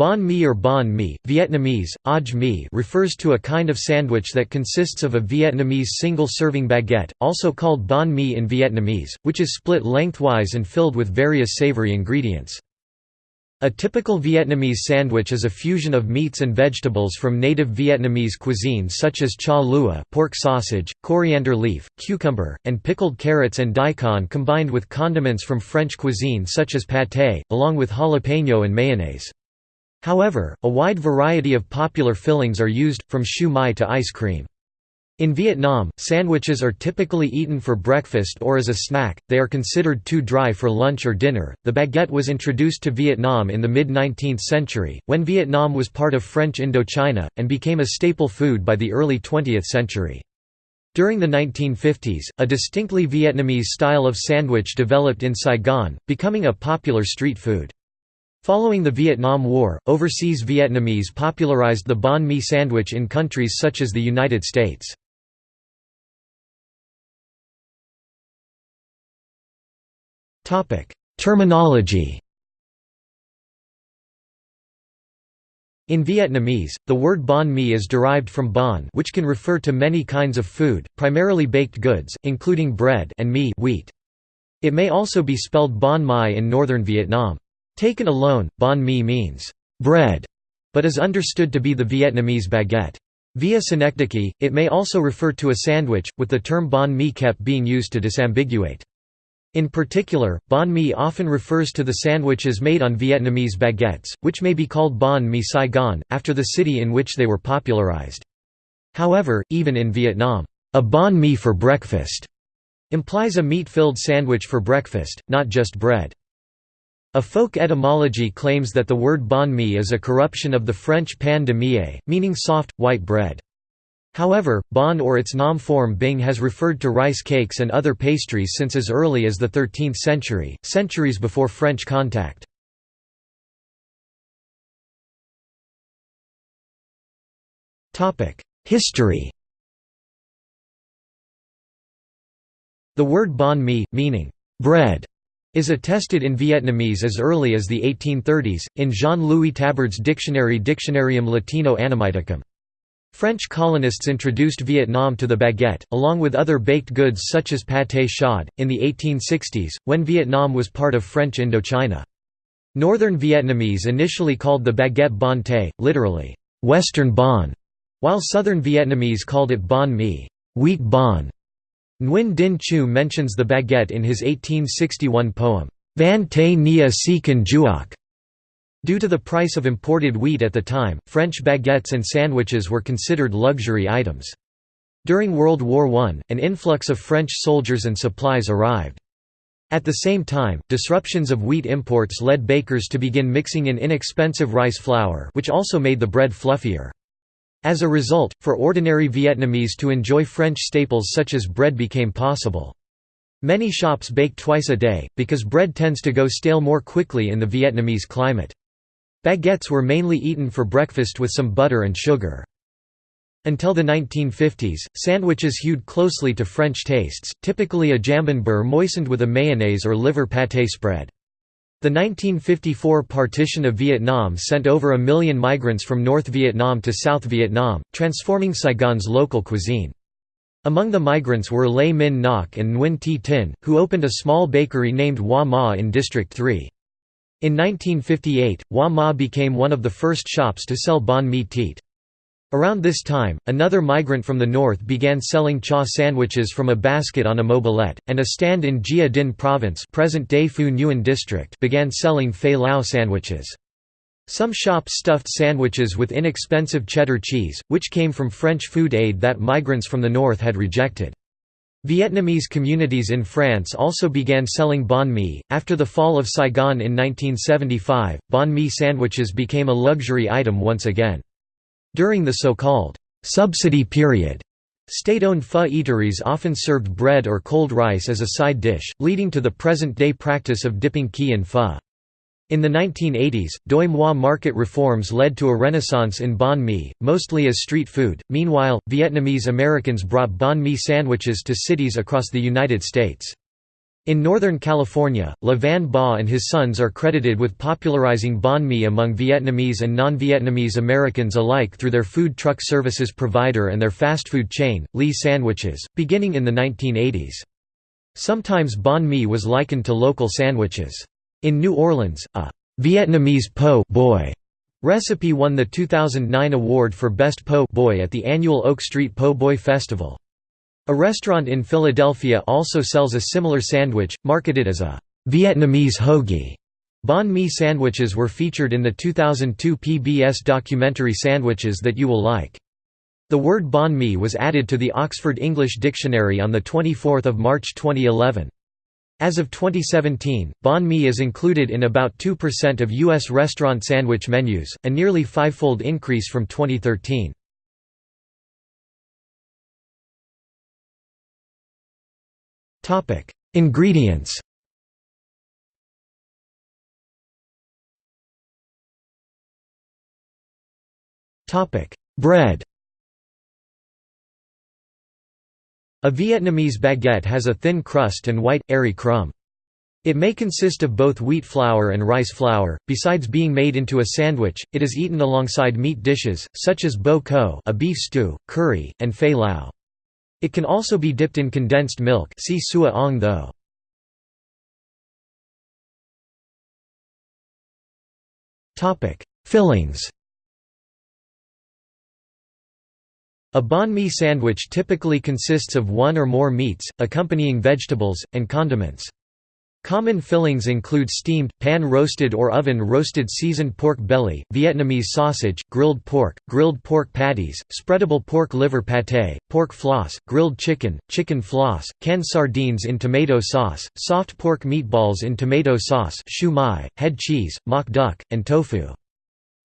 Banh mi or banh mi, Vietnamese, aj mi refers to a kind of sandwich that consists of a Vietnamese single-serving baguette, also called banh mi in Vietnamese, which is split lengthwise and filled with various savory ingredients. A typical Vietnamese sandwich is a fusion of meats and vegetables from native Vietnamese cuisine such as cha lua pork sausage, coriander leaf, cucumber, and pickled carrots and daikon combined with condiments from French cuisine such as pâté, along with jalapeno and mayonnaise. However, a wide variety of popular fillings are used, from siu mai to ice cream. In Vietnam, sandwiches are typically eaten for breakfast or as a snack, they are considered too dry for lunch or dinner. The baguette was introduced to Vietnam in the mid 19th century, when Vietnam was part of French Indochina, and became a staple food by the early 20th century. During the 1950s, a distinctly Vietnamese style of sandwich developed in Saigon, becoming a popular street food. Following the Vietnam War, overseas Vietnamese popularized the banh mi sandwich in countries such as the United States. Terminology In Vietnamese, the word banh mi is derived from banh which can refer to many kinds of food, primarily baked goods, including bread and mì wheat. It may also be spelled banh mai in northern Vietnam. Taken alone, banh mi means bread, but is understood to be the Vietnamese baguette. Via synecdoche, it may also refer to a sandwich, with the term banh mi kept being used to disambiguate. In particular, banh mi often refers to the sandwiches made on Vietnamese baguettes, which may be called banh mi Saigon, after the city in which they were popularized. However, even in Vietnam, a banh mi for breakfast implies a meat-filled sandwich for breakfast, not just bread. A folk etymology claims that the word banh mi is a corruption of the French pain de mie, meaning soft, white bread. However, bon or its nom form bing has referred to rice cakes and other pastries since as early as the 13th century, centuries before French contact. History The word banh mi, meaning bread, is attested in Vietnamese as early as the 1830s, in Jean-Louis Taberd's dictionary Dictionarium Latino Anamiticum. French colonists introduced Vietnam to the baguette, along with other baked goods such as pâté chaud, in the 1860s, when Vietnam was part of French Indochina. Northern Vietnamese initially called the baguette bon literally, Western bon, while Southern Vietnamese called it banh mi, wheat bon. Nguyen Dinh Chieu mentions the baguette in his 1861 poem, Van Te Nghia Si Can Giuoc, Due to the price of imported wheat at the time, French baguettes and sandwiches were considered luxury items. During World War I, an influx of French soldiers and supplies arrived. At the same time, disruptions of wheat imports led bakers to begin mixing in inexpensive rice flour which also made the bread fluffier. As a result, for ordinary Vietnamese to enjoy French staples such as bread became possible. Many shops bake twice a day, because bread tends to go stale more quickly in the Vietnamese climate. Baguettes were mainly eaten for breakfast with some butter and sugar. Until the 1950s, sandwiches hewed closely to French tastes, typically a jambon beurre moistened with a mayonnaise or liver pâté spread. The 1954 partition of Vietnam sent over a million migrants from North Vietnam to South Vietnam, transforming Saigon's local cuisine. Among the migrants were Le Minh Ngoc and Nguyen Thi Tin, who opened a small bakery named Hoa Ma in District 3. In 1958, Hoa Ma became one of the first shops to sell banh mi teet. Around this time, another migrant from the north began selling cha sandwiches from a basket on a mobilette, and a stand in Gia Dinh province present-day Phu Nhuan district began selling fei lao sandwiches. Some shops stuffed sandwiches with inexpensive cheddar cheese, which came from French food aid that migrants from the north had rejected. Vietnamese communities in France also began selling banh mi. After the fall of Saigon in 1975, banh mi sandwiches became a luxury item once again. During the so-called subsidy period, state-owned pho eateries often served bread or cold rice as a side dish, leading to the present-day practice of dipping key in pho. In the 1980s, Doi Moi market reforms led to a renaissance in banh mi, mostly as street food. Meanwhile, Vietnamese Americans brought banh mi sandwiches to cities across the United States. In Northern California, Le Van Ba and his sons are credited with popularizing banh mi among Vietnamese and non-Vietnamese Americans alike through their food truck services provider and their fast food chain, Lee Sandwiches, beginning in the 1980s. Sometimes banh mi was likened to local sandwiches. In New Orleans, a Vietnamese po boy recipe won the 2009 award for Best Po boy at the annual Oak Street Po Boy Festival. A restaurant in Philadelphia also sells a similar sandwich, marketed as a Vietnamese hoagie. Banh mi sandwiches were featured in the 2002 PBS documentary Sandwiches That You Will Like. The word banh mi was added to the Oxford English Dictionary on 24 March 2011. As of 2017, banh mi is included in about 2% of U.S. restaurant sandwich menus, a nearly fivefold increase from 2013. Ingredients Topic: Bread A Vietnamese baguette has a thin crust and white, airy crumb. It may consist of both wheat flour and rice flour. Besides being made into a sandwich, it is eaten alongside meat dishes, such as bo kho a beef stew, curry, and fei lao. It can also be dipped in condensed milk see sua ong tho. Fillings A banh mi sandwich typically consists of one or more meats, accompanying vegetables, and condiments. Common fillings include steamed, pan-roasted or oven-roasted seasoned pork belly, Vietnamese sausage, grilled pork, grilled pork patties, spreadable pork liver pâté, pork floss, grilled chicken, chicken floss, canned sardines in tomato sauce, soft pork meatballs in tomato sauce siu mai, head cheese, mock duck, and tofu.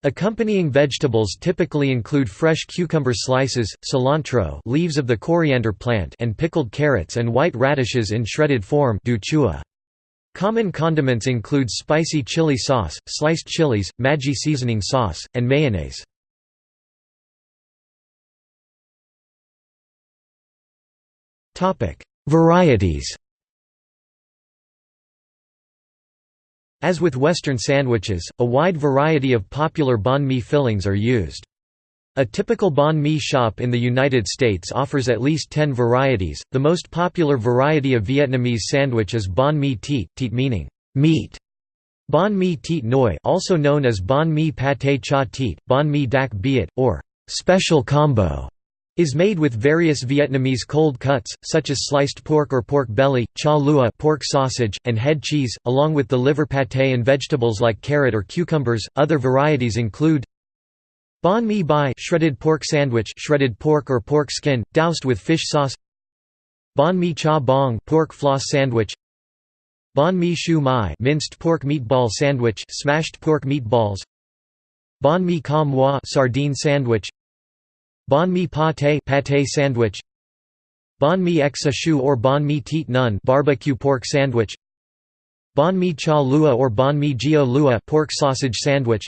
Accompanying vegetables typically include fresh cucumber slices, cilantro leaves of the coriander plant and pickled carrots and white radishes in shredded form du chua. Common condiments include spicy chili sauce, sliced chilies, Maggi seasoning sauce, and mayonnaise. Varieties As with Western sandwiches, a wide variety of popular banh mi fillings are used. A typical banh mi shop in the United States offers at least 10 varieties. The most popular variety of Vietnamese sandwich is banh mi tiet, tiet meaning meat. Banh mi tiet noi, also known as banh mi pâté cha tiet, banh mi dak biet, or special combo, is made with various Vietnamese cold cuts, such as sliced pork or pork belly, cha lua pork sausage, and head cheese, along with the liver pâté and vegetables like carrot or cucumbers. Other varieties include Banh mi bai shredded pork sandwich shredded pork or pork skin, doused with fish sauce. Banh mi cha bong pork floss sandwich. Banh mi siu mai minced pork meatball sandwich smashed pork meatballs. Banh mi ca moi sardine sandwich. Banh mi pâté pâté sandwich. Banh mi exa shu or banh mi tiet nun barbecue pork sandwich. Banh mi cha lua or banh mi gio lua pork sausage sandwich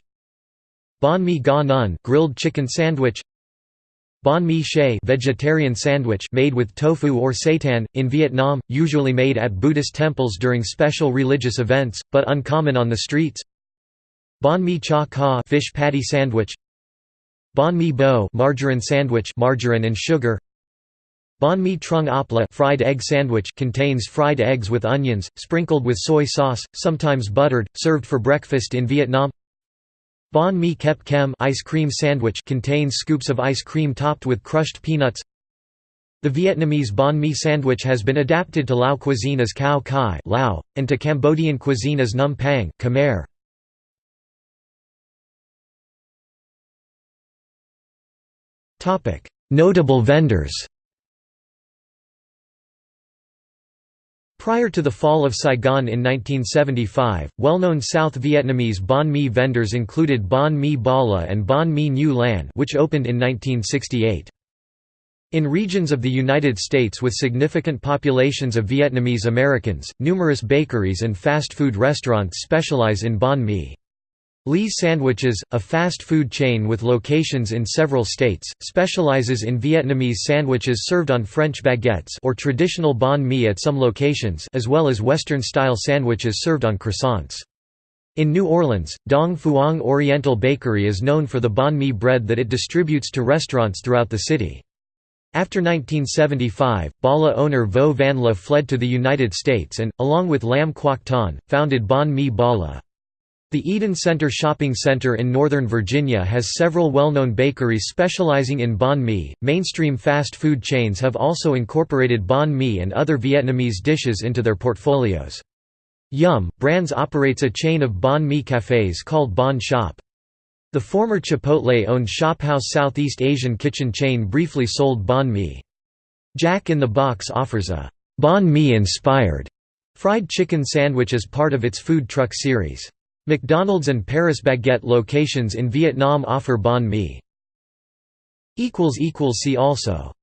Banh mi ga nun grilled chicken sandwich Banh mi shay vegetarian sandwich made with tofu or seitan, in Vietnam, usually made at Buddhist temples during special religious events, but uncommon on the streets. Banh mi cha ka fish patty sandwich Banh mi bo margarine sandwich margarine and sugar. Banh mi trung apla fried egg sandwich contains fried eggs with onions, sprinkled with soy sauce, sometimes buttered, served for breakfast in Vietnam Banh mi kep kem ice cream sandwich contains scoops of ice cream topped with crushed peanuts. The Vietnamese banh mi sandwich has been adapted to Lao cuisine as khao kai Lao, and to Cambodian cuisine as num pang Khmer. Notable vendors Prior to the fall of Saigon in 1975, well-known South Vietnamese banh mi vendors included Banh Mi Bala and Banh Mi New Lan which opened in 1968. In regions of the United States with significant populations of Vietnamese Americans, numerous bakeries and fast food restaurants specialize in banh mi. Lee's Sandwiches, a fast food chain with locations in several states, specializes in Vietnamese sandwiches served on French baguettes or traditional banh mi at some locations as well as Western-style sandwiches served on croissants. In New Orleans, Dong Phuong Oriental Bakery is known for the banh mi bread that it distributes to restaurants throughout the city. After 1975, Bala owner Vo Van La fled to the United States and, along with Lam Quoc Ton, founded Banh Mi Bala. The Eden Center Shopping Center in Northern Virginia has several well-known bakeries specializing in banh mi. Mainstream fast food chains have also incorporated banh mi and other Vietnamese dishes into their portfolios. Yum! Brands operates a chain of banh mi cafes called Banh Shop. The former Chipotle-owned Shophouse Southeast Asian kitchen chain briefly sold banh mi. Jack in the Box offers a banh mi-inspired fried chicken sandwich as part of its food truck series. McDonald's and Paris Baguette locations in Vietnam offer banh mi. See also